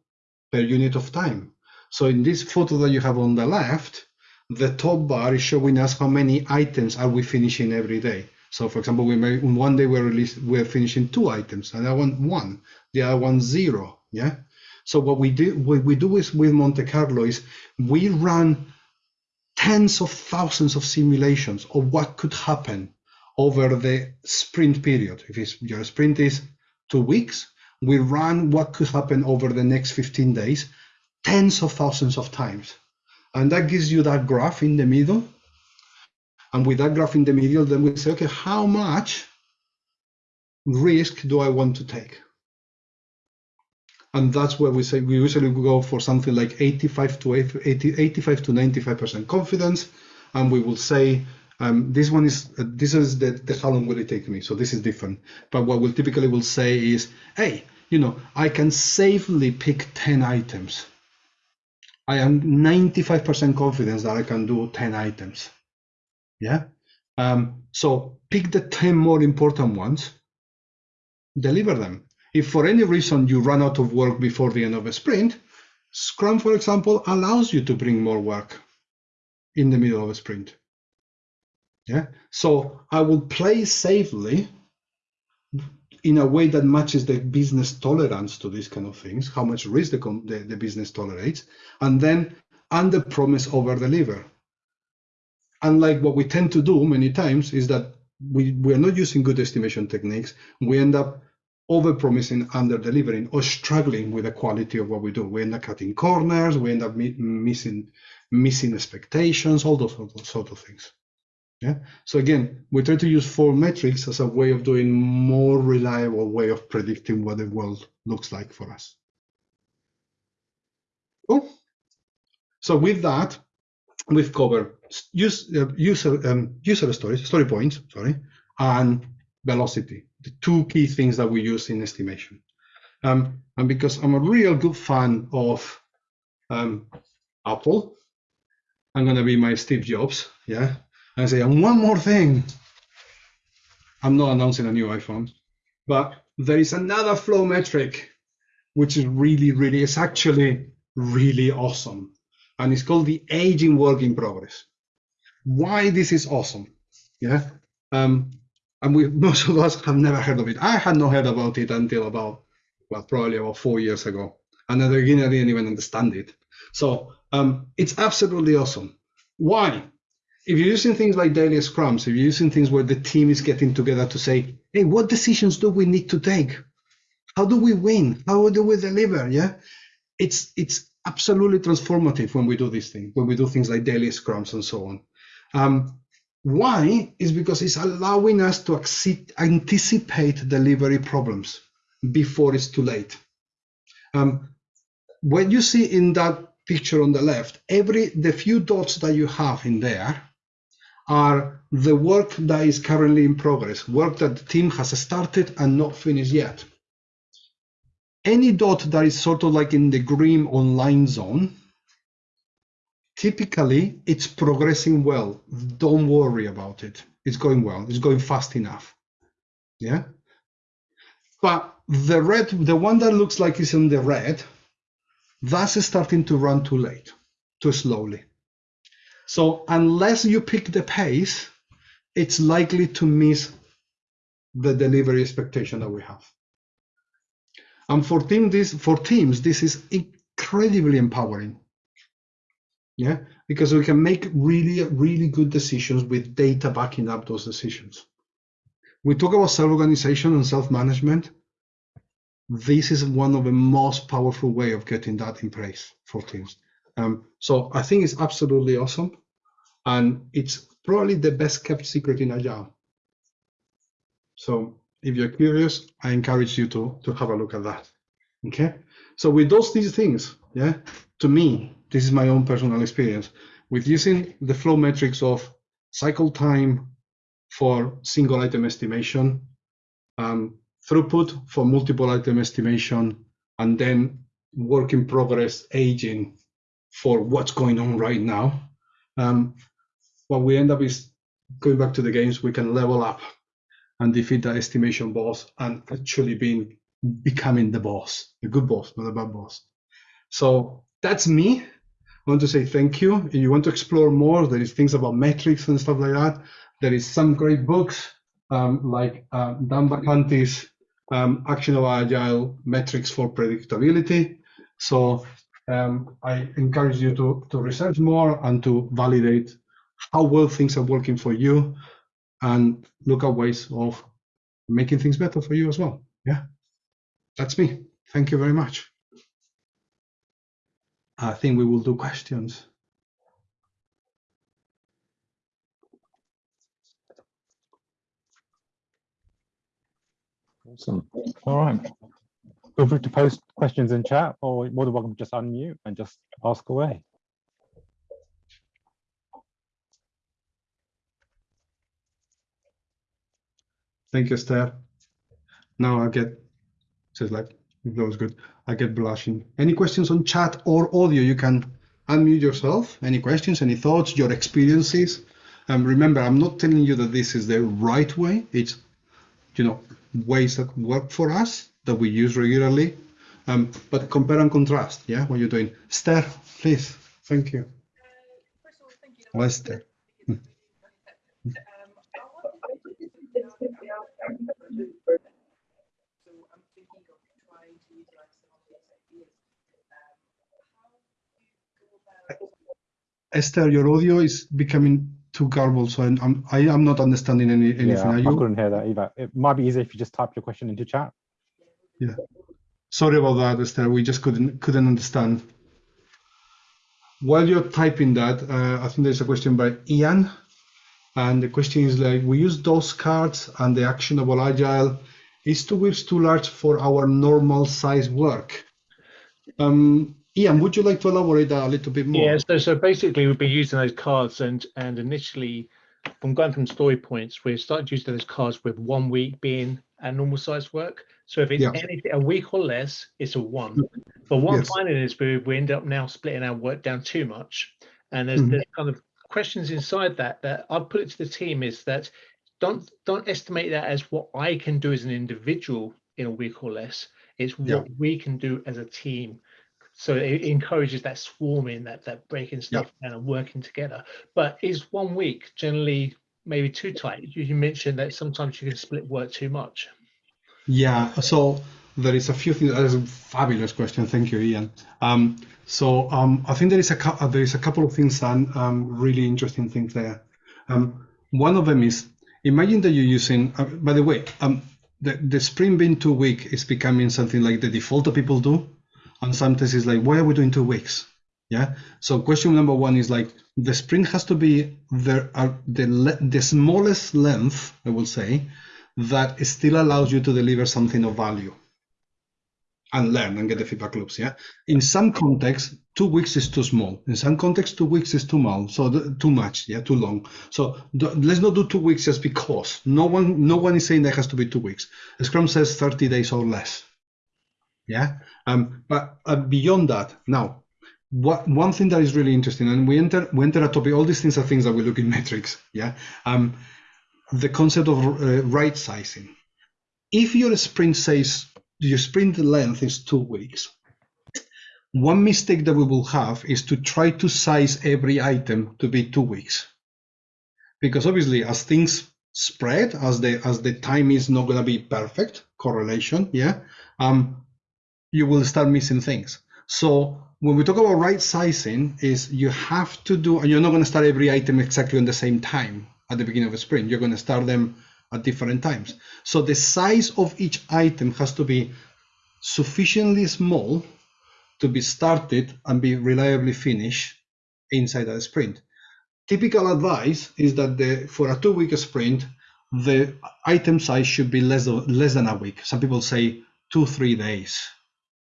per unit of time? So in this photo that you have on the left, the top bar is showing us how many items are we finishing every day. So for example, we may one day we're released, we're finishing two items, and I want one, the other one zero. Yeah. So what we do what we do is with Monte Carlo is we run tens of thousands of simulations of what could happen over the sprint period. If your sprint is two weeks, we run what could happen over the next 15 days tens of thousands of times. And that gives you that graph in the middle. And with that graph in the middle, then we say, okay, how much risk do I want to take? And that's where we say we usually go for something like 85 to 80, 85 to 95% confidence. And we will say, um, this one is uh, this is the, the how long will it take me? So this is different. But what we typically will say is, hey, you know, I can safely pick 10 items. I am 95% confident that I can do 10 items. Yeah. Um, so pick the 10 more important ones, deliver them. If for any reason you run out of work before the end of a sprint, Scrum, for example, allows you to bring more work in the middle of a sprint. Yeah. So I will play safely in a way that matches the business tolerance to these kind of things, how much risk the, the, the business tolerates, and then under promise over deliver. Unlike what we tend to do many times is that we, we are not using good estimation techniques. We end up over promising, under delivering, or struggling with the quality of what we do. We end up cutting corners, we end up missing missing expectations, all those sort of things. Yeah. So again, we try to use flow metrics as a way of doing more reliable way of predicting what the world looks like for us. Cool. So with that, we've covered use, uh, user um, user stories, story points, sorry, and velocity, the two key things that we use in estimation. Um, and because I'm a real good fan of um, Apple, I'm gonna be my Steve Jobs, yeah, I say, and one more thing. I'm not announcing a new iPhone, but there is another flow metric, which is really, really, it's actually really awesome. And it's called the aging work in progress. Why this is awesome? Yeah. Um, and we <laughs> most of us have never heard of it. I had not heard about it until about well, probably about four years ago. And at the beginning, I didn't even understand it. So um, it's absolutely awesome. Why? If you're using things like daily scrums, if you're using things where the team is getting together to say, hey, what decisions do we need to take? How do we win? How do we deliver? Yeah. It's it's absolutely transformative when we do these things, when we do things like daily scrums and so on. Um, why? Is because it's allowing us to anticipate delivery problems before it's too late. Um, when you see in that picture on the left, every the few dots that you have in there are the work that is currently in progress, work that the team has started and not finished yet. Any dot that is sort of like in the green online zone, typically it's progressing well. Don't worry about it. It's going well. It's going fast enough. Yeah. but the red, the one that looks like it's in the red, that's starting to run too late, too slowly. So unless you pick the pace, it's likely to miss the delivery expectation that we have. And for team this for teams, this is incredibly empowering. Yeah, because we can make really, really good decisions with data backing up those decisions. We talk about self-organization and self-management. This is one of the most powerful way of getting that in place for teams. Um, so I think it's absolutely awesome, and it's probably the best kept secret in Agile. So if you're curious, I encourage you to to have a look at that. Okay. So with those these things, yeah, to me, this is my own personal experience with using the flow metrics of cycle time for single item estimation, um, throughput for multiple item estimation, and then work in progress aging for what's going on right now. Um, what we end up is going back to the games, we can level up and defeat the estimation boss and actually being becoming the boss, the good boss, not the bad boss. So that's me. I want to say thank you. If you want to explore more, there is things about metrics and stuff like that. There is some great books um, like uh, Dan Vacanti's um, Actionable Agile Metrics for Predictability. So um, I encourage you to, to research more and to validate how well things are working for you and look at ways of making things better for you as well. Yeah, that's me. Thank you very much. I think we will do questions. Awesome. All right. Feel free to post questions in chat or more than welcome to just unmute and just ask away. Thank you, Esther. Now I get, says like, that was good. I get blushing. Any questions on chat or audio? You can unmute yourself. Any questions, any thoughts, your experiences? Um, remember, I'm not telling you that this is the right way. It's, you know, ways that work for us that we use regularly. Um, but compare and contrast, yeah, what you're doing. Esther, please. Thank you. Uh, Esther. Esther, your audio is becoming too garbled, so I'm, I'm I am not understanding any anything. Yeah, I couldn't hear that either. It might be easier if you just type your question into chat. Yeah. Sorry about that, Esther. We just couldn't couldn't understand. While you're typing that, uh, I think there's a question by Ian, and the question is like, we use those cards and the actionable agile. Is two weeks too large for our normal size work? Um, Ian, would you like to elaborate a little bit more? Yeah, so, so basically we've been using those cards and and initially from going from story points, we started using those cards with one week being a normal size work. So if it's Yeah. anything a week or less, it's a one. But what Yes. I'm finding is we, we end up now splitting our work down too much. And there's, Mhm. there's kind of questions inside that that I've put it to the team is that don't don't estimate that as what I can do as an individual in a week or less. It's what Yeah. we can do as a team. So it encourages that swarming, that that breaking stuff down and working together. But is one week generally maybe too tight? You, you mentioned that sometimes you can split work too much. Yeah, so there is a few things. That is a fabulous question. Thank you, Ian. Um, so um, I think there is a uh, there is a couple of things and um, really interesting things there. Um, one of them is imagine that you're using. Uh, by the way, um, the the sprint being two week is becoming something like the default that people do, and sometimes it's like, why are we doing two weeks? Yeah. So question number one is like the sprint has to be the uh, the le- the smallest length, I will say, that still allows you to deliver something of value and learn and get the feedback loops. Yeah. In some contexts, two weeks is too small. In some contexts, two weeks is too small. So the, too much. Yeah. Too long. So let's not do two weeks just because. No one, no one is saying that has to be two weeks. Scrum says 30 days or less. Yeah. Um. But uh, beyond that, now. What, one thing that is really interesting, and we enter we enter a topic. All these things are things that we look in <laughs> metrics. Yeah. Um, the concept of uh, right sizing. if your sprint says your sprint length is two weeks, one mistake that we will have is to try to size every item to be two weeks. Because obviously as things spread, as the as the time is not gonna be perfect correlation, yeah, um, you will start missing things. So when we talk about right sizing, is you have to do, and you're not going to start every item exactly on the same time at the beginning of a sprint. You're going to start them at different times. So the size of each item has to be sufficiently small to be started and be reliably finished inside a sprint. Typical advice is that the, for a two-week sprint, the item size should be less, less than a week. Some people say two, three days.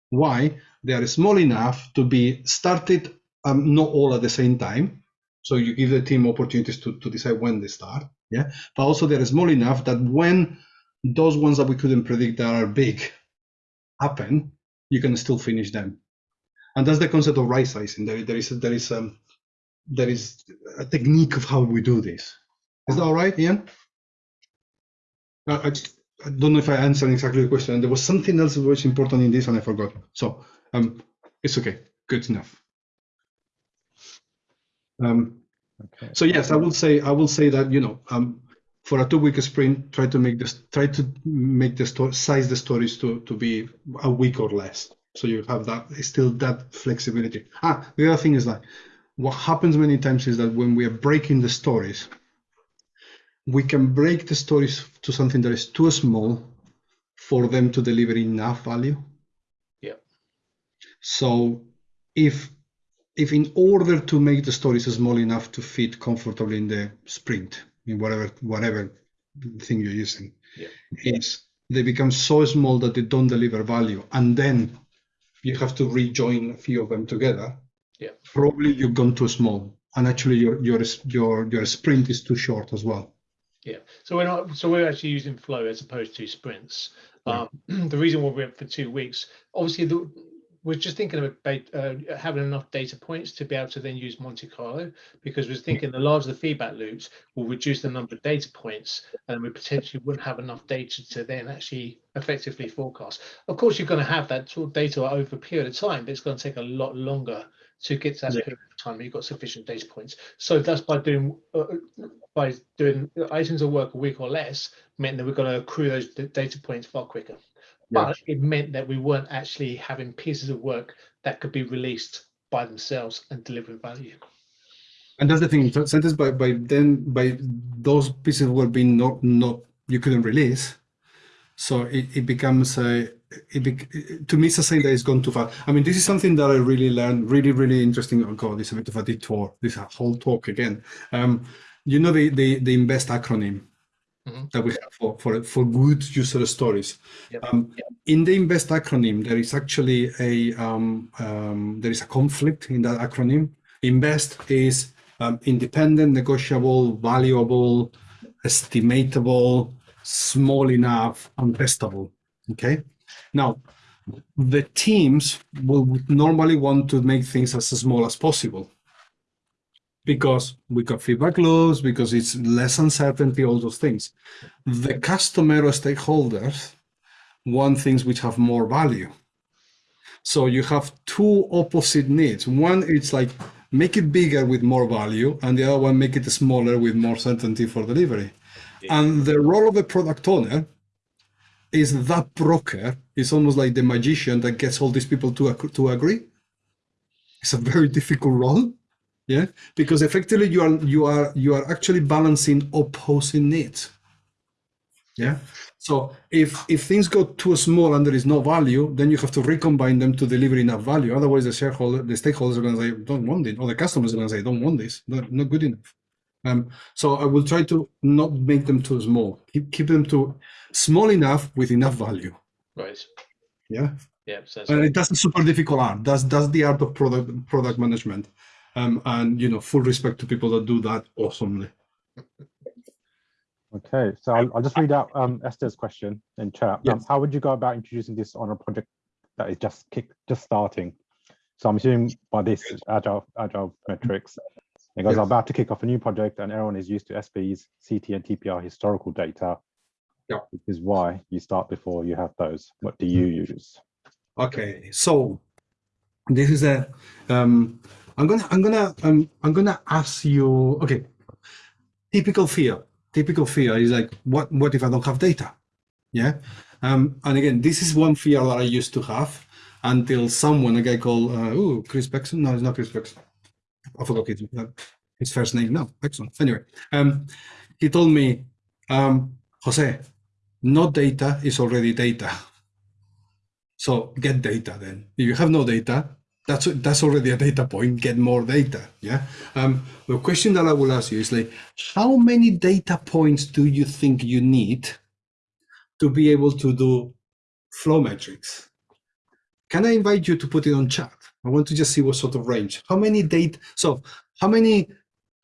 Why? They are small enough to be started um, not all at the same time. So you give the team opportunities to, to decide when they start. Yeah. But also they're small enough that when those ones that we couldn't predict that are big happen, you can still finish them. And that's the concept of right sizing. There, there is there is um, there is a technique of how we do this. Is that all right, Ian? I, I, don't know if I answered exactly the question. There was something else that was important in this and I forgot. So um, it's okay. Good enough. Um, Okay. so yes, I will say I will say that you know um, for a two-week sprint, try to make this try to make the sto- size the stories to to be a week or less. So you have that still that flexibility. Ah, the other thing is that what happens many times is that when we are breaking the stories, we can break the stories to something that is too small for them to deliver enough value. Yeah. So if if in order to make the stories small enough to fit comfortably in the sprint, in whatever whatever thing you're using, Yeah. is they become so small that they don't deliver value, and then you have to rejoin a few of them together. Yeah. Probably you've gone too small, and actually your your your your sprint is too short as well. Yeah. So we're not. So we're actually using flow as opposed to sprints. Um, <clears throat> the reason why we went for two weeks, obviously, the, we're just thinking about uh, having enough data points to be able to then use Monte Carlo because we're thinking the larger the feedback loops will reduce the number of data points and we potentially wouldn't have enough data to then actually effectively forecast. Of course, you're going to have that sort of data over a period of time, but it's going to take a lot longer to get to that Yeah. period of time. You've got sufficient data points. So that's by doing uh, by doing items of work a week or less meant that we're going to accrue those data points far quicker. But it meant that we weren't actually having pieces of work that could be released by themselves and delivering value. And that's the thing. so- Sometimes by by then by those pieces were being not not you couldn't release, so it, it becomes a it bec- to me it's a sign that it's gone too far. I mean, this is something that I really learned. Really, really interesting. Oh God, this is a bit of a detour. This whole talk again. Um, you know the the the invest acronym Mhm. that we have for for for good user stories. Yep. Um, in the invest acronym, there is actually a um, um, there is a conflict in that acronym. Invest is um, independent, negotiable, valuable, estimatable, small enough, and testable. Okay. Now, the teams will normally want to make things as small as possible because we got feedback loops, because it's less uncertainty, all those things. The customer or stakeholders want things which have more value. So you have two opposite needs. One, it's like make it bigger with more value, and the other one, make it smaller with more certainty for delivery. And the role of a product owner is that broker is almost like the magician that gets all these people to, to agree. It's a very difficult role, yeah, because effectively you are you are you are actually balancing opposing needs. Yeah. So if if things go too small and there is no value, then you have to recombine them to deliver enough value. Otherwise, the shareholder, the stakeholders are going to say, "Don't want it," or the customers are going to say, "Don't want this. Not, not good enough." Um, so I will try to not make them too small. Keep keep them to small enough with enough value. Right. Yeah. Yeah. So that's And that's a super difficult art. That's that's the art of product product management. Um, and you know, full respect to people that do that awesomely. Okay, so I'll, I'll just read out um, Esther's question in chat. Um, Yes. how would you go about introducing this on a project that is just kick, just starting? So I'm assuming by this agile agile metrics. It goes, Yes. I'm about to kick off a new project and everyone is used to SPs, CT and TPR historical data. Yeah. Which is why you start before you have those. What do you use? Okay, so this is a um I'm gonna I'm gonna um, I'm gonna ask you okay. Typical fear. Typical fear is like what what if I don't have data? Yeah. Um and again this is one fear that I used to have until someone, a guy called uh oh Chris Beckson. No, it's not Chris Beckson. I forgot his, uh, his first name. No, Beckson. Anyway, um he told me, um, Jose, no data is already data. So get data then. If you have no data, that's that's already a data point. Get more data. Yeah. Um, the question that I will ask you is like, how many data points do you think you need to be able to do flow metrics? Can I invite you to put it on chat? I want to just see what sort of range. How many data? So how many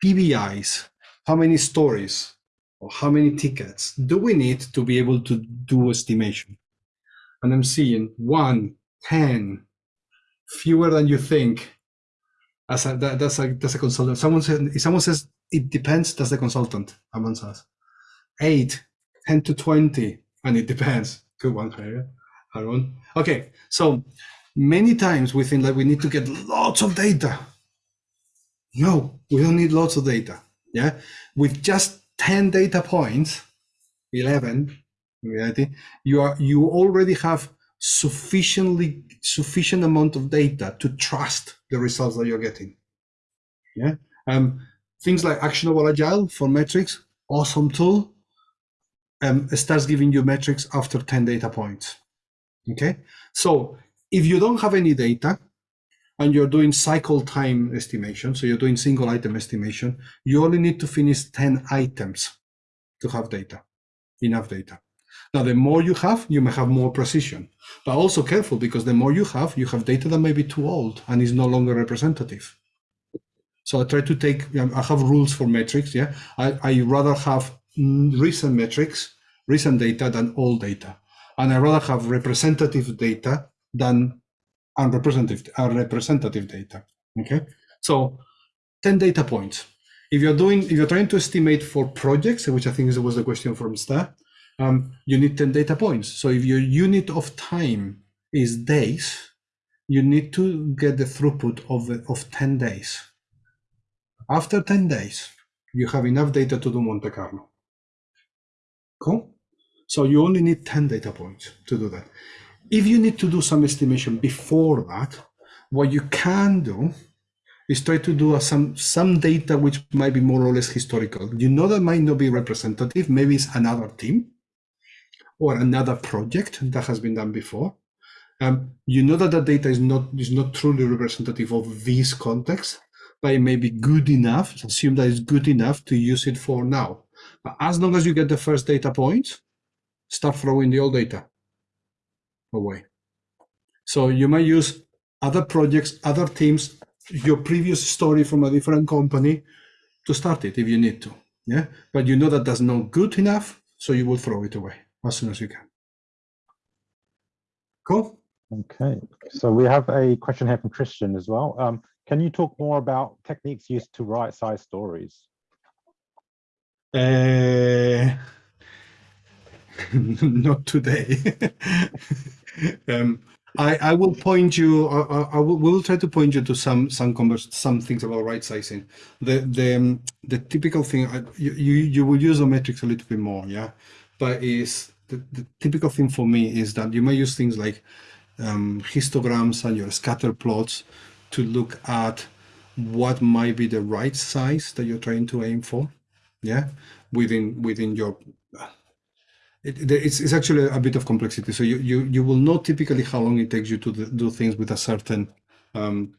PBIs? How many stories? Or how many tickets do we need to be able to do estimation? and I'm seeing one, 10, fewer than you think. As a, that, that's a that's a consultant. Someone says if someone says it depends, that's the consultant. Someone says eight, 10 to 20, and it depends. Good one, Aaron. Okay, so many times we think that we need to get lots of data. No, we don't need lots of data. Yeah, with just 10 data points, 11, in reality, you are you already have sufficiently sufficient amount of data to trust the results that you're getting. Yeah. Um, things like actionable agile for metrics, awesome tool. Um, starts giving you metrics after 10 data points. Okay. So if you don't have any data and you're doing cycle time estimation, so you're doing single item estimation, you only need to finish 10 items to have data, enough data. Now, the more you have, you may have more precision, but also careful because the more you have, you have data that may be too old and is no longer representative. So I try to take, I have rules for metrics. Yeah. I, I rather have mm, recent metrics, recent data than old data. And I rather have representative data than unrepresentative, unrepresentative data. Okay. So 10 data points. If you're doing, if you're trying to estimate for projects, which I think was the question from Esther, um, you need 10 data points. So if your unit of time is days, you need to get the throughput of, of 10 days. After 10 days, you have enough data to do Monte Carlo. Cool? So you only need 10 data points to do that. If you need to do some estimation before that, what you can do is try to do some some data which might be more or less historical. You know that might not be representative. Maybe it's another team or another project that has been done before. Um, you know that the data is not is not truly representative of this context, but it may be good enough. Assume that it's good enough to use it for now. But as long as you get the first data point, start throwing the old data away. So you might use other projects, other teams, your previous story from a different company to start it if you need to. Yeah, but you know that that's not good enough, so you will throw it away as soon as you can. Cool. Okay, so we have a question here from Christian as well. Um, can you talk more about techniques used to right size stories? Uh, <laughs> not today. <laughs> um, I, I will point you. I, I will, we will try to point you to some some converse, some things about right sizing. The the um, the typical thing you, you you will use the metrics a little bit more, yeah, but is the, the typical thing for me is that you may use things like um, histograms and your scatter plots to look at what might be the right size that you're trying to aim for yeah within within your it, it's, it's actually a bit of complexity. So you, you you will know typically how long it takes you to do things with a certain um,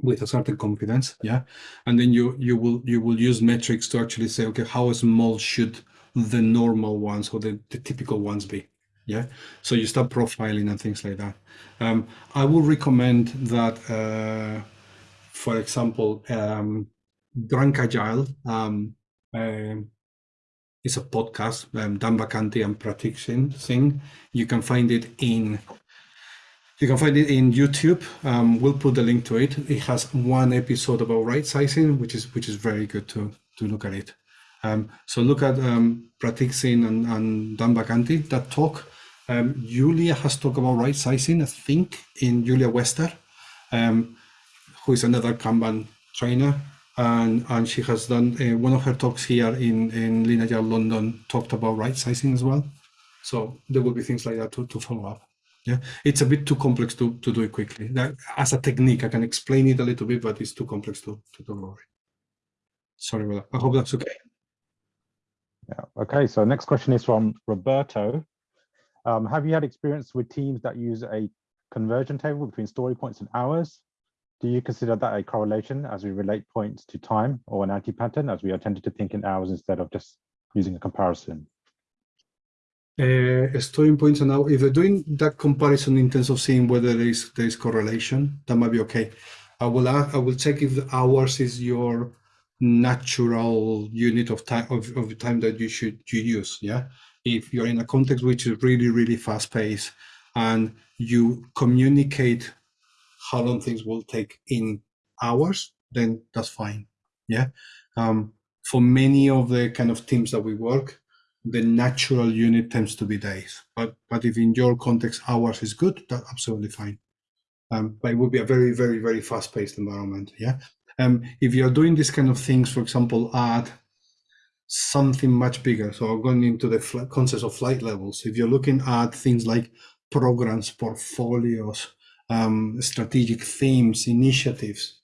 with a certain confidence yeah. And then you you will you will use metrics to actually say okay how small should the normal ones or the, the typical ones be yeah? So you start profiling and things like that. Um, i would recommend that uh, for example um, drunk agile um, um, is a podcast um, dan vacanti and pratik singh. You can find it in you can find it in youtube. Um, we'll put the link to it. It has one episode about right sizing which is which is very good to to look at it Um, so look at um, Pratik Singh and, and Dan Vacanti, that talk. Um, Julia has talked about right sizing, I think, in Julia Wester, um, who is another Kanban trainer. And, and she has done uh, one of her talks here in, in London, talked about right sizing as well. So there will be things like that to, to follow up. Yeah, it's a bit too complex to, to do it quickly. That, as a technique, I can explain it a little bit, but it's too complex to, to do it. Sorry about that. I hope that's okay. Yeah. Okay. So next question is from Roberto. Um, have you had experience with teams that use a conversion table between story points and hours? Do you consider that a correlation as we relate points to time or an anti-pattern as we are tended to think in hours instead of just using a comparison? Uh, story points and now if you're doing that comparison in terms of seeing whether there is there is correlation, that might be okay. I will ask, I will check if the hours is your natural unit of time of, of time that you should you use. Yeah, if you're in a context which is really really fast paced and you communicate how long things will take in hours, then that's fine. Yeah. Um, for many of the kind of teams that we work, the natural unit tends to be days. But but if in your context hours is good, that's absolutely fine. Um, but it would be a very very very fast paced environment. Yeah. Um, if you're doing these kind of things, for example, add something much bigger. So going into the concept of flight levels. If you're looking at things like programs, portfolios, um, strategic themes, initiatives,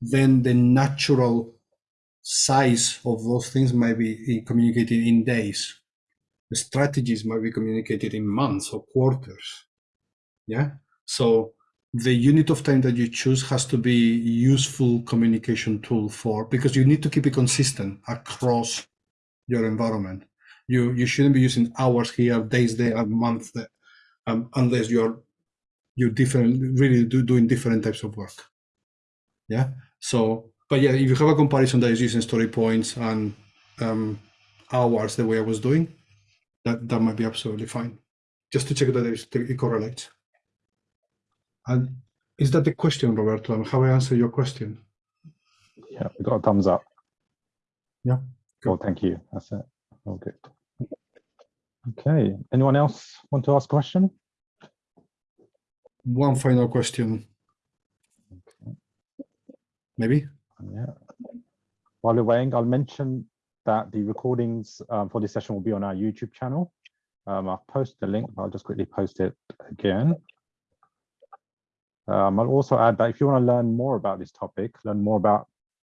then the natural size of those things might be communicated in days. The strategies might be communicated in months or quarters. Yeah. So the unit of time that you choose has to be useful communication tool for because you need to keep it consistent across your environment. You you shouldn't be using hours here, days there, a month there, um, unless you're you're different, really do, doing different types of work. Yeah. So, but yeah, if you have a comparison that is using story points and um, hours the way I was doing, that that might be absolutely fine. Just to check that it correlates. And is that the question, Roberto? How I answer your question? Yeah, we got a thumbs up. Yeah. Cool. thank you. That's it. All good. Okay. Anyone else want to ask a question? One final question. Okay. Maybe? Yeah. While you're waiting, I'll mention that the recordings um, for this session will be on our YouTube channel. Um, I'll post the link. I'll just quickly post it again. Um, I'll also add that if you want to learn more about this topic, learn more about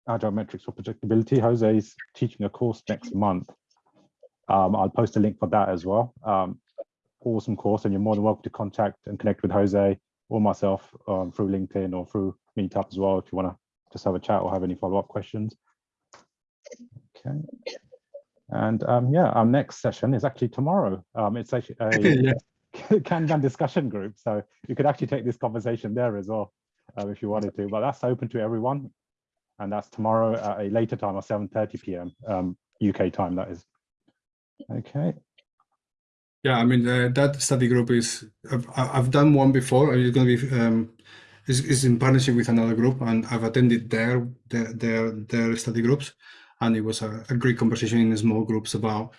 agile metrics for predictability, Jose is teaching a course next month. Um, I'll post a link for that as well. Um, awesome course, and you're more than welcome to contact and connect with Jose or myself um, through LinkedIn or through Meetup as well if you want to just have a chat or have any follow-up questions. Okay. And um, yeah, our next session is actually tomorrow. Um, it's actually a yeah. <laughs> Kanban discussion group. So you could actually take this conversation there as well uh, if you wanted to, but that's open to everyone. And that's tomorrow at a later time of 7.30 p.m. Um, UK time, that is. Okay. Yeah, I mean, uh, that study group is, I've, I've done one before. It's going to be, um, is, is in partnership with another group and I've attended their, their, their, their study groups. And it was a, a great conversation in small groups about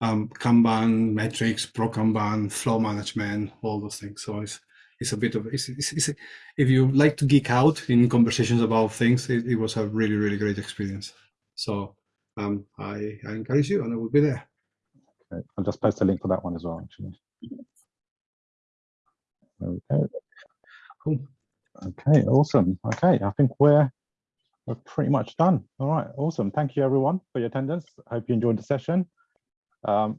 um, Kanban, metrics, pro Kanban, flow management, all those things. So it's it's a bit of it's, it's, it's a, if you like to geek out in conversations about things, it, it was a really really great experience. So um, I I encourage you, and I will be there. Okay. I'll just post a link for that one as well. Actually. Okay. Cool. Okay. Awesome. Okay. I think we're we're pretty much done. All right. Awesome. Thank you everyone for your attendance. I hope you enjoyed the session. Um,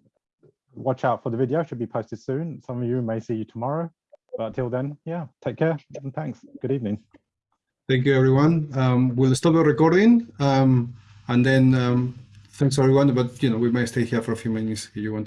watch out for the video, should be posted soon. Some of you may see you tomorrow, but until then, yeah, take care and thanks. Good evening. Thank you, everyone. Um, we'll stop the recording um, and then um, thanks everyone. But you know, we may stay here for a few minutes if you want to